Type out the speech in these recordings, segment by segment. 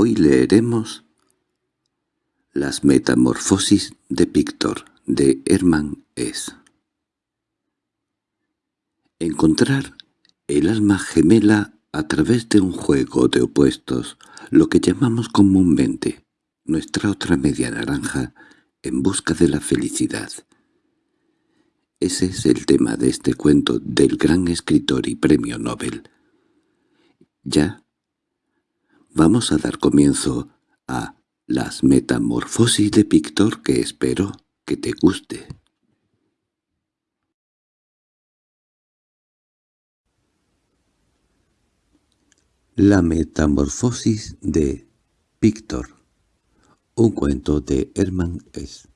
Hoy leeremos Las metamorfosis de Píctor, de Hermann S. Encontrar el alma gemela a través de un juego de opuestos, lo que llamamos comúnmente nuestra otra media naranja, en busca de la felicidad. Ese es el tema de este cuento del gran escritor y premio Nobel. Ya vamos a dar comienzo a las metamorfosis de Pictor que espero que te guste. La metamorfosis de Pictor Un cuento de Hermann S.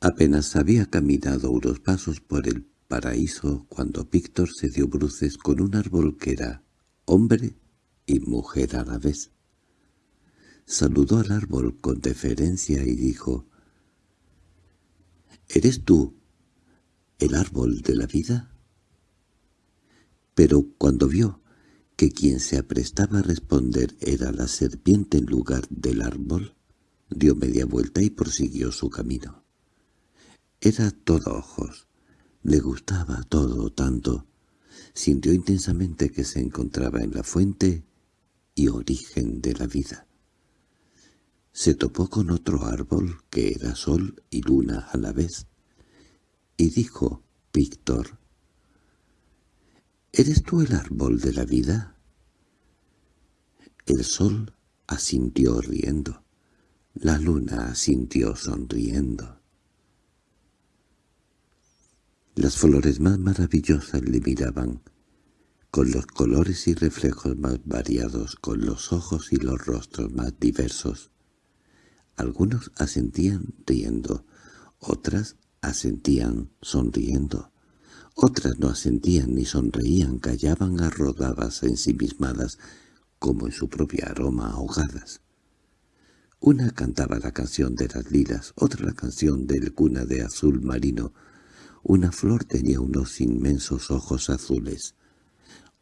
Apenas había caminado unos pasos por el paraíso cuando Víctor se dio bruces con un árbol que era hombre y mujer a la vez. Saludó al árbol con deferencia y dijo, «¿Eres tú el árbol de la vida?» Pero cuando vio que quien se aprestaba a responder era la serpiente en lugar del árbol, dio media vuelta y prosiguió su camino. Era todo ojos. Le gustaba todo tanto. Sintió intensamente que se encontraba en la fuente y origen de la vida. Se topó con otro árbol que era sol y luna a la vez, y dijo, Víctor, ¿Eres tú el árbol de la vida? El sol asintió riendo, la luna asintió sonriendo. Las flores más maravillosas le miraban, con los colores y reflejos más variados, con los ojos y los rostros más diversos. Algunos asentían riendo, otras asentían sonriendo, otras no asentían ni sonreían, callaban arrodadas ensimismadas, como en su propia aroma ahogadas. Una cantaba la canción de las lilas, otra la canción del cuna de azul marino, una flor tenía unos inmensos ojos azules.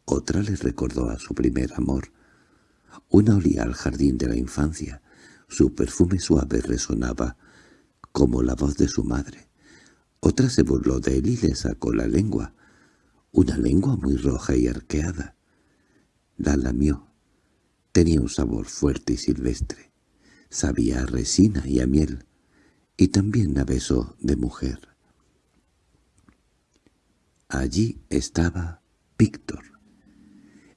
Otra le recordó a su primer amor. Una olía al jardín de la infancia. Su perfume suave resonaba como la voz de su madre. Otra se burló de él y le sacó la lengua. Una lengua muy roja y arqueada. La lamió. Tenía un sabor fuerte y silvestre. Sabía a resina y a miel. Y también a beso de mujer. Allí estaba Víctor,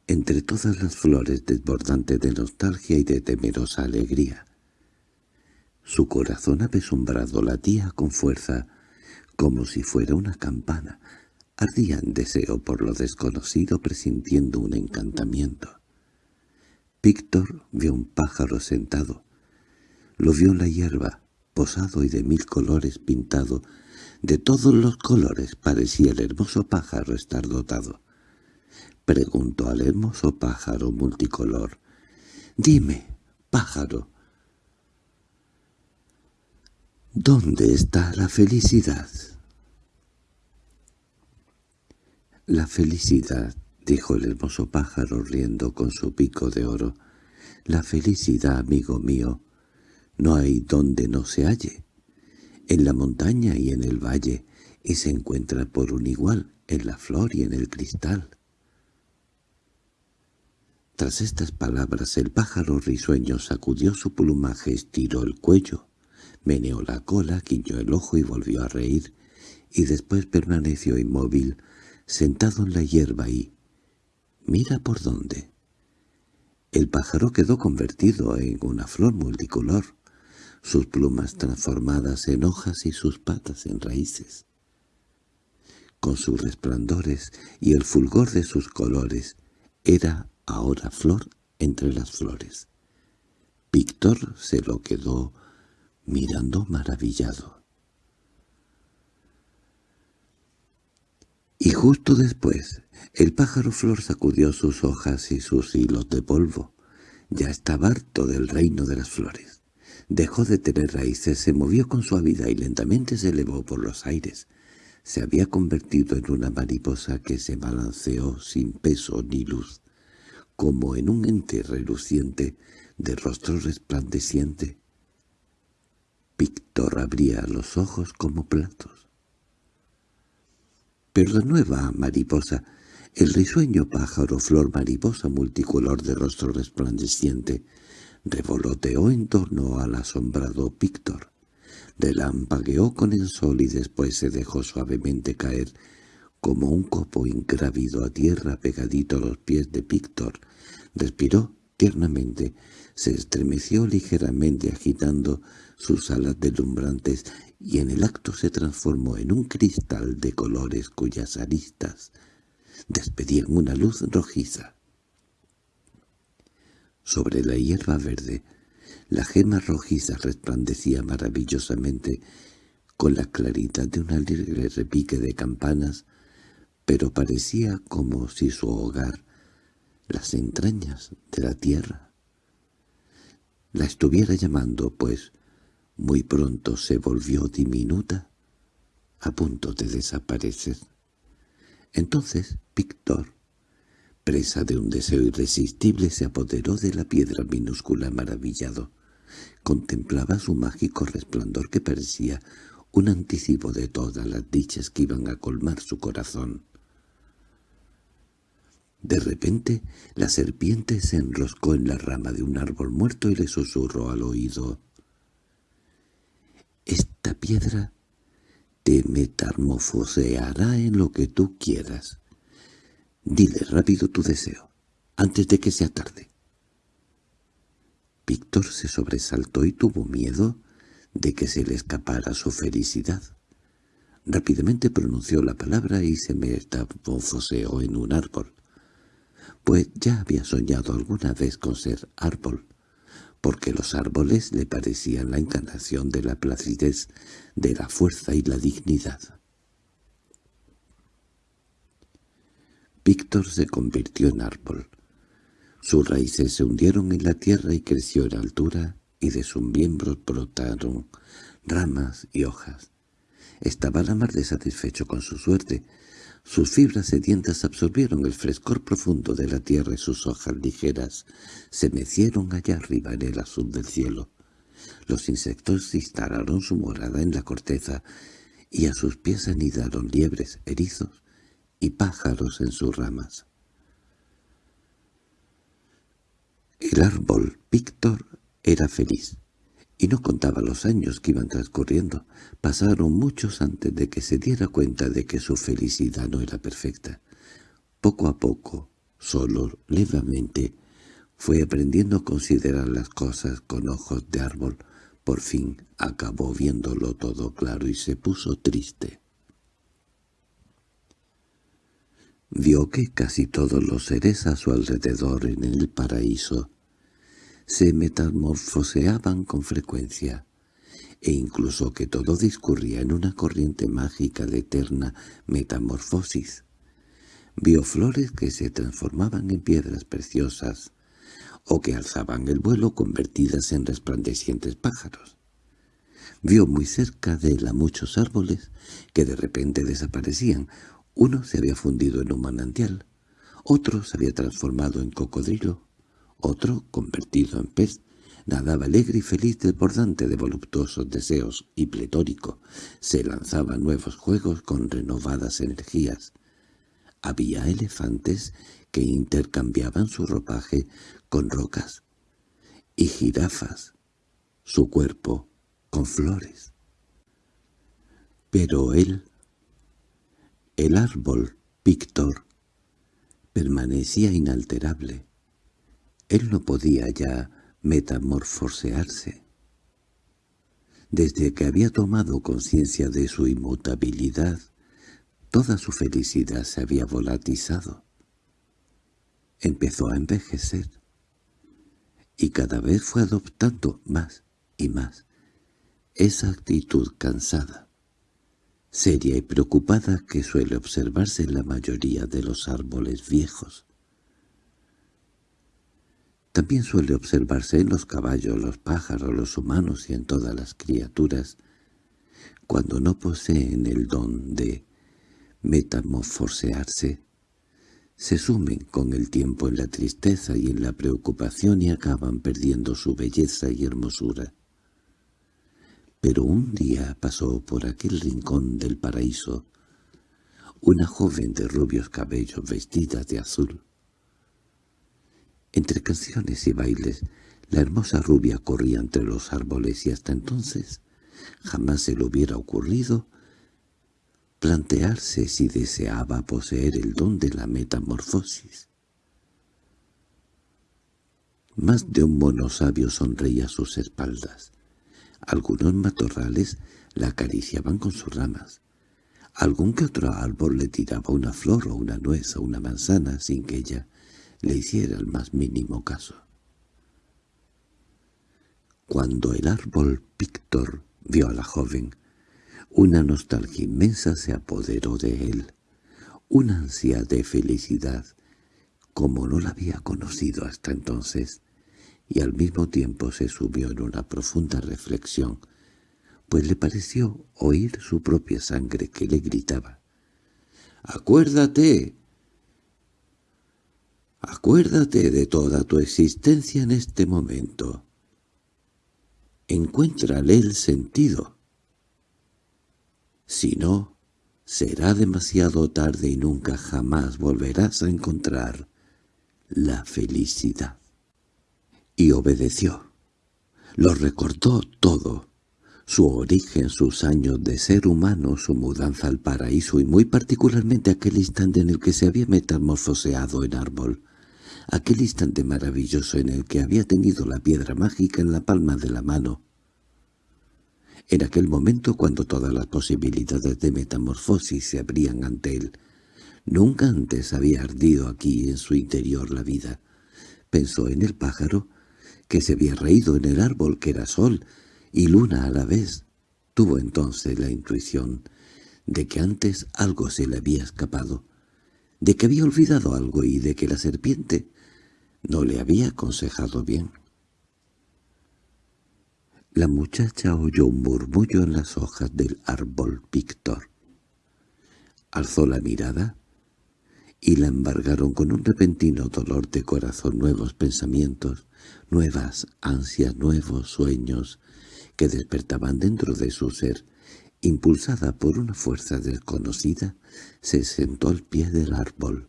entre todas las flores desbordante de nostalgia y de temerosa alegría. Su corazón apesumbrado latía con fuerza, como si fuera una campana. Ardía en deseo por lo desconocido presintiendo un encantamiento. Víctor vio un pájaro sentado. Lo vio en la hierba, posado y de mil colores pintado, de todos los colores parecía el hermoso pájaro estar dotado. Preguntó al hermoso pájaro multicolor. «Dime, pájaro, ¿dónde está la felicidad?» «La felicidad», dijo el hermoso pájaro riendo con su pico de oro, «la felicidad, amigo mío, no hay donde no se halle en la montaña y en el valle, y se encuentra por un igual en la flor y en el cristal. Tras estas palabras el pájaro risueño sacudió su plumaje, estiró el cuello, meneó la cola, guiñó el ojo y volvió a reír, y después permaneció inmóvil, sentado en la hierba y... «Mira por dónde». El pájaro quedó convertido en una flor multicolor sus plumas transformadas en hojas y sus patas en raíces. Con sus resplandores y el fulgor de sus colores, era ahora flor entre las flores. Víctor se lo quedó mirando maravillado. Y justo después, el pájaro flor sacudió sus hojas y sus hilos de polvo. Ya estaba harto del reino de las flores. Dejó de tener raíces, se movió con suavidad y lentamente se elevó por los aires. se había convertido en una mariposa que se balanceó sin peso ni luz, como en un ente reluciente de rostro resplandeciente. Víctor abría los ojos como platos. Pero la nueva mariposa, el risueño pájaro flor mariposa multicolor de rostro resplandeciente, revoloteó en torno al asombrado Víctor. Relampagueó con el sol y después se dejó suavemente caer como un copo ingrávido a tierra pegadito a los pies de Víctor. Respiró tiernamente, se estremeció ligeramente agitando sus alas deslumbrantes y en el acto se transformó en un cristal de colores cuyas aristas despedían una luz rojiza. Sobre la hierba verde, la gema rojiza resplandecía maravillosamente con la claridad de un alegre repique de campanas, pero parecía como si su hogar, las entrañas de la tierra, la estuviera llamando, pues muy pronto se volvió diminuta, a punto de desaparecer. Entonces Víctor presa de un deseo irresistible, se apoderó de la piedra minúscula maravillado. Contemplaba su mágico resplandor que parecía un anticipo de todas las dichas que iban a colmar su corazón. De repente, la serpiente se enroscó en la rama de un árbol muerto y le susurró al oído. «Esta piedra te metamorfoseará en lo que tú quieras. Dile rápido tu deseo, antes de que sea tarde. Víctor se sobresaltó y tuvo miedo de que se le escapara su felicidad. Rápidamente pronunció la palabra y se metamorfoseó en un árbol, pues ya había soñado alguna vez con ser árbol, porque los árboles le parecían la encarnación de la placidez, de la fuerza y la dignidad. Víctor se convirtió en árbol. Sus raíces se hundieron en la tierra y creció en altura, y de sus miembros brotaron ramas y hojas. Estaba la mar de satisfecho con su suerte. Sus fibras sedientas absorbieron el frescor profundo de la tierra y sus hojas ligeras se mecieron allá arriba en el azul del cielo. Los insectos instalaron su morada en la corteza, y a sus pies anidaron liebres, erizos y pájaros en sus ramas. El árbol Víctor era feliz, y no contaba los años que iban transcurriendo. Pasaron muchos antes de que se diera cuenta de que su felicidad no era perfecta. Poco a poco, solo, levemente, fue aprendiendo a considerar las cosas con ojos de árbol. Por fin acabó viéndolo todo claro y se puso triste. Vio que casi todos los seres a su alrededor en el paraíso se metamorfoseaban con frecuencia, e incluso que todo discurría en una corriente mágica de eterna metamorfosis. Vio flores que se transformaban en piedras preciosas, o que alzaban el vuelo convertidas en resplandecientes pájaros. Vio muy cerca de él a muchos árboles que de repente desaparecían, uno se había fundido en un manantial, otro se había transformado en cocodrilo, otro, convertido en pez, nadaba alegre y feliz desbordante de voluptuosos deseos y pletórico, se lanzaba nuevos juegos con renovadas energías. Había elefantes que intercambiaban su ropaje con rocas, y jirafas, su cuerpo, con flores. Pero él el árbol, Víctor, permanecía inalterable. Él no podía ya metamorfosearse. Desde que había tomado conciencia de su inmutabilidad, toda su felicidad se había volatizado. Empezó a envejecer, y cada vez fue adoptando más y más esa actitud cansada seria y preocupada que suele observarse en la mayoría de los árboles viejos. También suele observarse en los caballos, los pájaros, los humanos y en todas las criaturas, cuando no poseen el don de metamorfosearse, se sumen con el tiempo en la tristeza y en la preocupación y acaban perdiendo su belleza y hermosura. Pero un día pasó por aquel rincón del paraíso una joven de rubios cabellos vestida de azul. Entre canciones y bailes, la hermosa rubia corría entre los árboles y hasta entonces jamás se le hubiera ocurrido plantearse si deseaba poseer el don de la metamorfosis. Más de un mono sabio sonreía a sus espaldas. Algunos matorrales la acariciaban con sus ramas. Algún que otro árbol le tiraba una flor o una nuez o una manzana sin que ella le hiciera el más mínimo caso. Cuando el árbol Píctor vio a la joven, una nostalgia inmensa se apoderó de él, una ansia de felicidad, como no la había conocido hasta entonces, y al mismo tiempo se subió en una profunda reflexión, pues le pareció oír su propia sangre que le gritaba. «¡Acuérdate! Acuérdate de toda tu existencia en este momento. Encuéntrale el sentido». Si no, será demasiado tarde y nunca jamás volverás a encontrar la felicidad. Y obedeció. Lo recordó todo. Su origen, sus años de ser humano, su mudanza al paraíso y muy particularmente aquel instante en el que se había metamorfoseado en árbol. Aquel instante maravilloso en el que había tenido la piedra mágica en la palma de la mano en aquel momento cuando todas las posibilidades de metamorfosis se abrían ante él. Nunca antes había ardido aquí en su interior la vida. Pensó en el pájaro, que se había reído en el árbol que era sol y luna a la vez. Tuvo entonces la intuición de que antes algo se le había escapado, de que había olvidado algo y de que la serpiente no le había aconsejado bien. La muchacha oyó un murmullo en las hojas del árbol Víctor. Alzó la mirada y la embargaron con un repentino dolor de corazón nuevos pensamientos, nuevas ansias, nuevos sueños que despertaban dentro de su ser. Impulsada por una fuerza desconocida, se sentó al pie del árbol.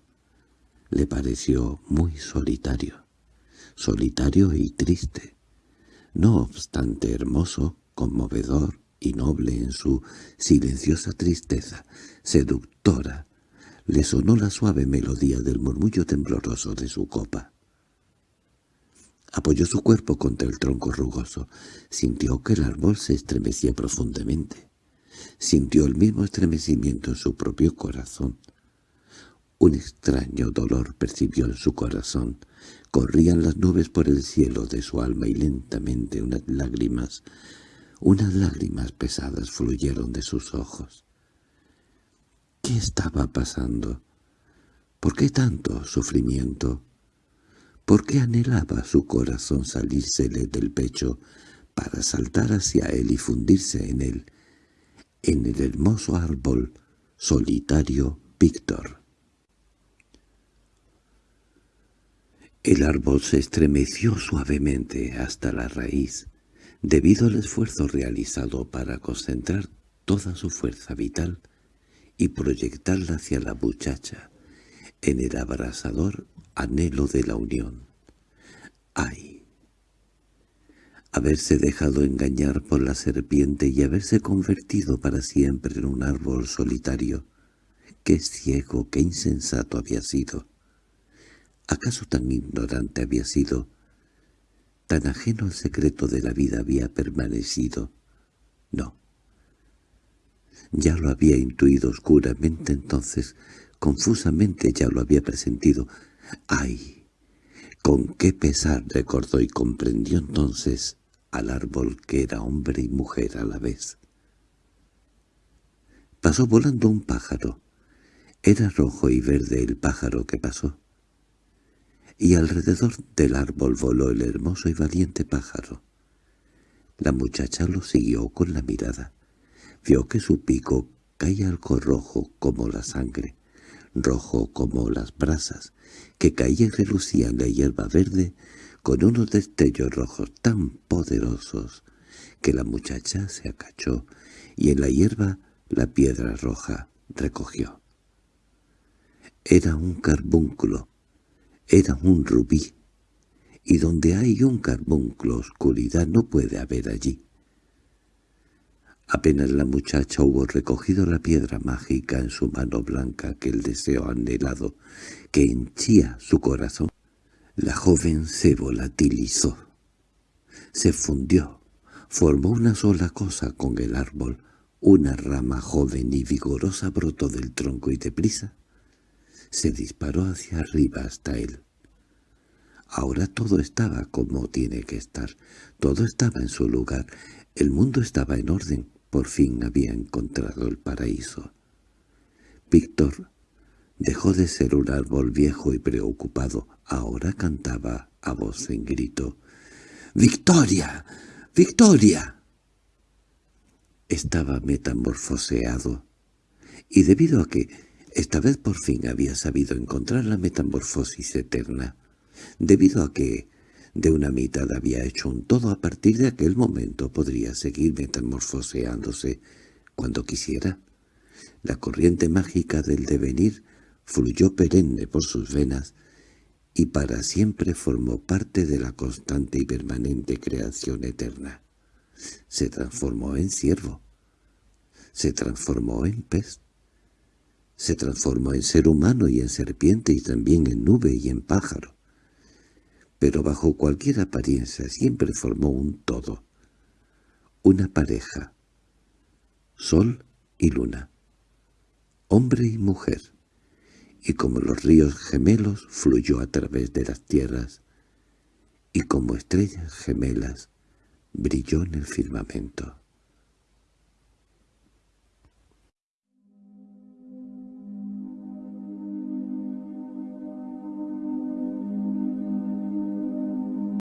Le pareció muy solitario, solitario y triste no obstante hermoso, conmovedor y noble en su silenciosa tristeza, seductora, le sonó la suave melodía del murmullo tembloroso de su copa. Apoyó su cuerpo contra el tronco rugoso, sintió que el árbol se estremecía profundamente. Sintió el mismo estremecimiento en su propio corazón. Un extraño dolor percibió en su corazón, Corrían las nubes por el cielo de su alma y lentamente unas lágrimas, unas lágrimas pesadas fluyeron de sus ojos. ¿Qué estaba pasando? ¿Por qué tanto sufrimiento? ¿Por qué anhelaba su corazón salírsele del pecho para saltar hacia él y fundirse en él, en el hermoso árbol solitario Víctor? El árbol se estremeció suavemente hasta la raíz, debido al esfuerzo realizado para concentrar toda su fuerza vital y proyectarla hacia la muchacha, en el abrasador anhelo de la unión. ¡Ay! Haberse dejado engañar por la serpiente y haberse convertido para siempre en un árbol solitario. ¡Qué ciego, qué insensato había sido! ¿Acaso tan ignorante había sido? ¿Tan ajeno al secreto de la vida había permanecido? No. Ya lo había intuido oscuramente entonces, confusamente ya lo había presentido. ¡Ay! Con qué pesar recordó y comprendió entonces al árbol que era hombre y mujer a la vez. Pasó volando un pájaro. Era rojo y verde el pájaro que pasó y alrededor del árbol voló el hermoso y valiente pájaro. La muchacha lo siguió con la mirada. Vio que su pico caía algo rojo como la sangre, rojo como las brasas, que caía y relucía en la hierba verde con unos destellos rojos tan poderosos que la muchacha se acachó y en la hierba la piedra roja recogió. Era un carbúnculo, era un rubí, y donde hay un carbúnculo oscuridad no puede haber allí. Apenas la muchacha hubo recogido la piedra mágica en su mano blanca que el deseo anhelado, que henchía su corazón, la joven se volatilizó, se fundió, formó una sola cosa con el árbol, una rama joven y vigorosa brotó del tronco y deprisa se disparó hacia arriba hasta él. Ahora todo estaba como tiene que estar, todo estaba en su lugar, el mundo estaba en orden, por fin había encontrado el paraíso. Víctor dejó de ser un árbol viejo y preocupado, ahora cantaba a voz en grito. —¡Victoria! ¡Victoria! Estaba metamorfoseado, y debido a que esta vez por fin había sabido encontrar la metamorfosis eterna, debido a que de una mitad había hecho un todo a partir de aquel momento podría seguir metamorfoseándose cuando quisiera. La corriente mágica del devenir fluyó perenne por sus venas y para siempre formó parte de la constante y permanente creación eterna. Se transformó en ciervo, se transformó en pez, se transformó en ser humano y en serpiente y también en nube y en pájaro pero bajo cualquier apariencia siempre formó un todo, una pareja, sol y luna, hombre y mujer, y como los ríos gemelos fluyó a través de las tierras, y como estrellas gemelas brilló en el firmamento.